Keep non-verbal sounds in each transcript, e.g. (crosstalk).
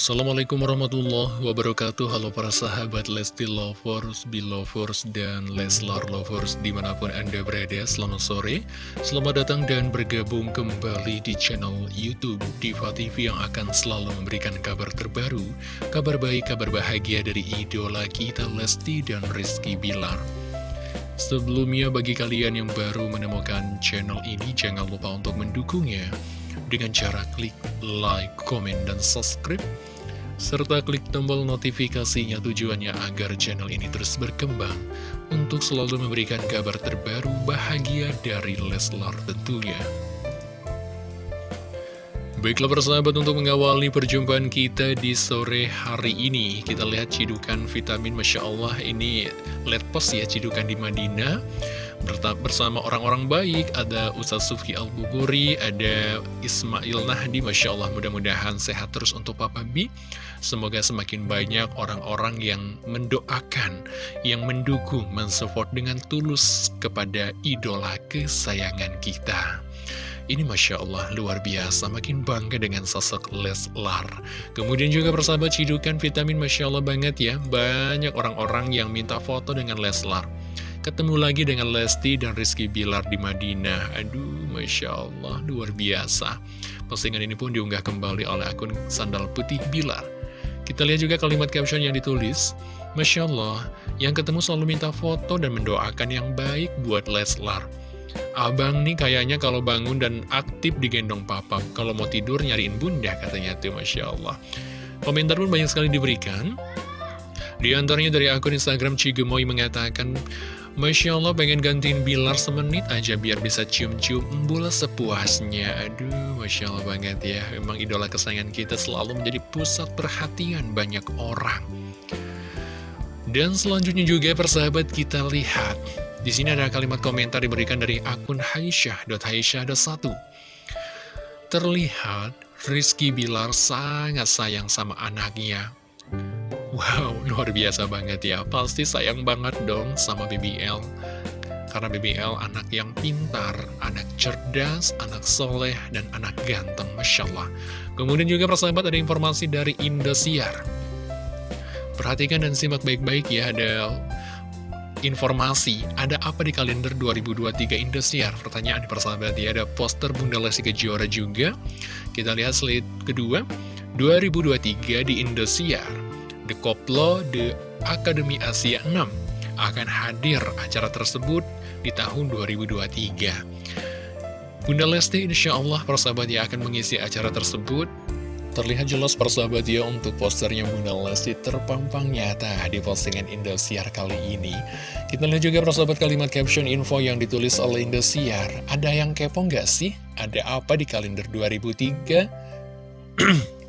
Assalamualaikum warahmatullahi wabarakatuh. Halo para sahabat Lesti Lovers, Belovers, dan Leslar Lovers di mana pun anda berada Selamat sore, selamat datang dan bergabung kembali di channel Youtube Diva TV yang akan selalu memberikan kabar terbaru Kabar baik, kabar bahagia dari idola kita Lesti dan Rizky Bilar. Sebelumnya bagi kalian yang baru menemukan channel ini Jangan lupa untuk mendukungnya. Dengan cara klik like, komen, dan subscribe, serta klik tombol notifikasinya tujuannya agar channel ini terus berkembang untuk selalu memberikan kabar terbaru bahagia dari Leslar tentunya. Baiklah persahabat untuk mengawali perjumpaan kita di sore hari ini Kita lihat cidukan vitamin Masya Allah ini let post ya cidukan di Madinah. Bersama orang-orang baik ada Ustaz Sufki Al-Buburi ada Ismail Nahdi Masya Allah mudah-mudahan sehat terus untuk Papa B semoga semakin banyak orang-orang yang mendoakan yang mendukung mensupport dengan tulus kepada idola kesayangan kita ini Masya Allah luar biasa. Makin bangga dengan sosok Leslar Kemudian juga persahabat cidukan vitamin Masya Allah banget ya. Banyak orang-orang yang minta foto dengan Leslar Ketemu lagi dengan Lesti dan Rizky Bilar di Madinah. Aduh, Masya Allah, luar biasa. Postingan ini pun diunggah kembali oleh akun Sandal Putih Bilar. Kita lihat juga kalimat caption yang ditulis. Masya Allah, yang ketemu selalu minta foto dan mendoakan yang baik buat Leslar Abang nih kayaknya kalau bangun dan aktif digendong papa. Kalau mau tidur nyariin bunda katanya tuh Masya Allah. Komentar pun banyak sekali diberikan. Di antaranya dari akun Instagram Cigemoy mengatakan Masya Allah pengen gantiin Bilar semenit aja biar bisa cium-cium embul sepuasnya. Aduh Masya Allah banget ya. Memang idola kesayangan kita selalu menjadi pusat perhatian banyak orang. Dan selanjutnya juga persahabat kita lihat di sini ada kalimat komentar diberikan dari akun Haisyah.Haisyah.1 Terlihat Rizky Bilar sangat sayang sama anaknya Wow, (laughs) luar biasa banget ya. Pasti sayang banget dong sama BBL. Karena BBL anak yang pintar, anak cerdas, anak soleh, dan anak ganteng, Masya Allah. Kemudian juga persahabat ada informasi dari Indosiar. Perhatikan dan simak baik-baik ya, ada informasi, ada apa di kalender 2023 Indosiar? Pertanyaan persahabat ya, ada poster Bunda Lesti Kejora juga. Kita lihat slide kedua, 2023 di Indosiar. The Koplo The Akademi Asia 6 akan hadir acara tersebut di tahun 2023. Bunda Lesti insya Allah persahabat ya akan mengisi acara tersebut. Terlihat jelas persahabat ya untuk posternya Bunda Lesti terpampang nyata di postingan Indosiar kali ini. Kita lihat juga persahabat kalimat caption info yang ditulis oleh Indosiar. Ada yang kepo nggak sih? Ada apa di kalender 2003? (clears throat)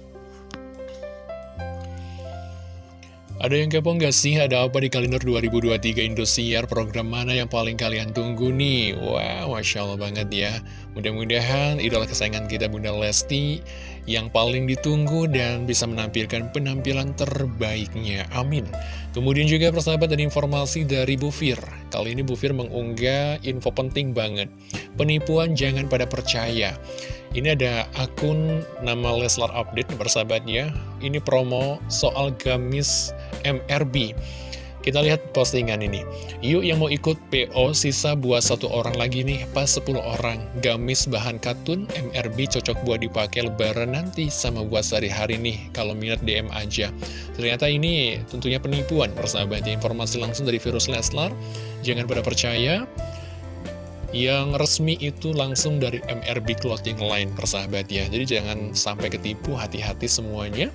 Ada yang kepo nggak sih? Ada apa di kalender 2023 Indosiar? Program mana yang paling kalian tunggu nih? Wah, wow, Masya Allah banget ya. Mudah-mudahan idola kesayangan kita Bunda Lesti yang paling ditunggu dan bisa menampilkan penampilan terbaiknya. Amin. Kemudian juga persahabat dan informasi dari Bu Fir. Kali ini Bu Fir mengunggah info penting banget. Penipuan jangan pada percaya. Ini ada akun nama Leslar Update persahabatnya. Ini promo soal gamis MRB. Kita lihat postingan ini. Yuk yang mau ikut PO sisa buat satu orang lagi nih, pas 10 orang. Gamis bahan katun MRB cocok buat dipakai lebaran nanti sama buat sehari-hari nih. Kalau minat DM aja. Ternyata ini tentunya penipuan persahabatnya. Informasi langsung dari virus Leslar. Jangan pada percaya. Yang resmi itu langsung dari MRB Clothing Line persahabat ya Jadi jangan sampai ketipu hati-hati semuanya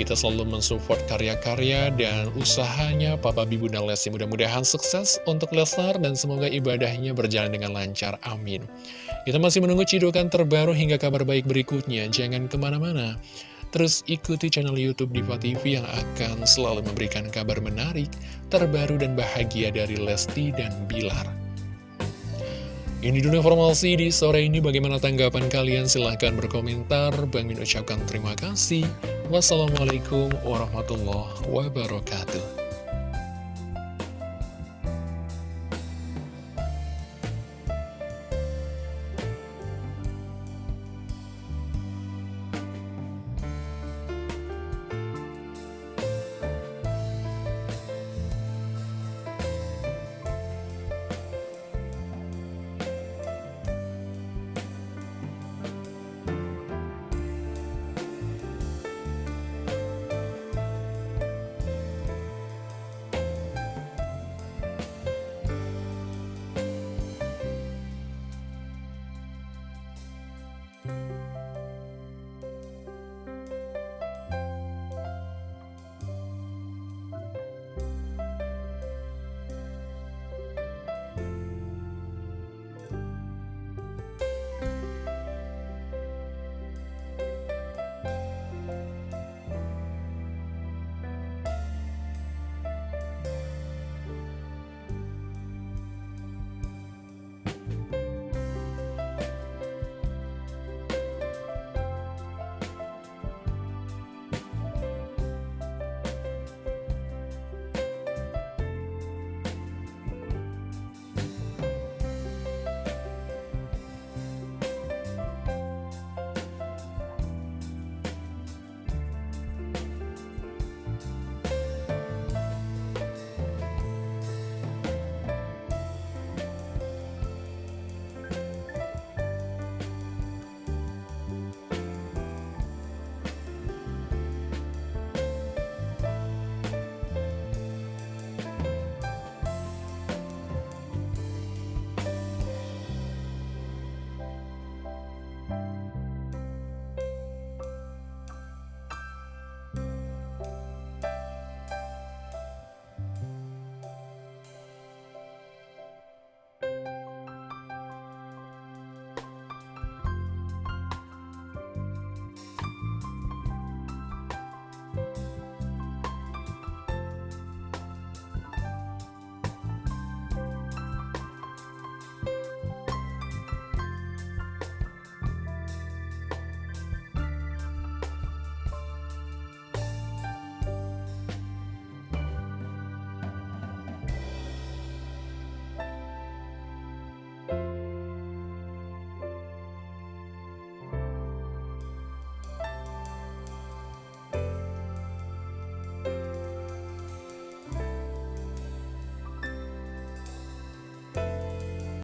kita selalu mensupport karya-karya dan usahanya Papa Bibu dan Lesti. Mudah-mudahan sukses untuk Lesnar dan semoga ibadahnya berjalan dengan lancar. Amin. Kita masih menunggu cidukan terbaru hingga kabar baik berikutnya. Jangan ke mana-mana. Terus ikuti channel Youtube Diva TV yang akan selalu memberikan kabar menarik, terbaru dan bahagia dari Lesti dan Bilar. Ini dulu informasi di sore ini. Bagaimana tanggapan kalian? Silahkan berkomentar. Bang Min ucapkan terima kasih. Wassalamualaikum warahmatullahi wabarakatuh.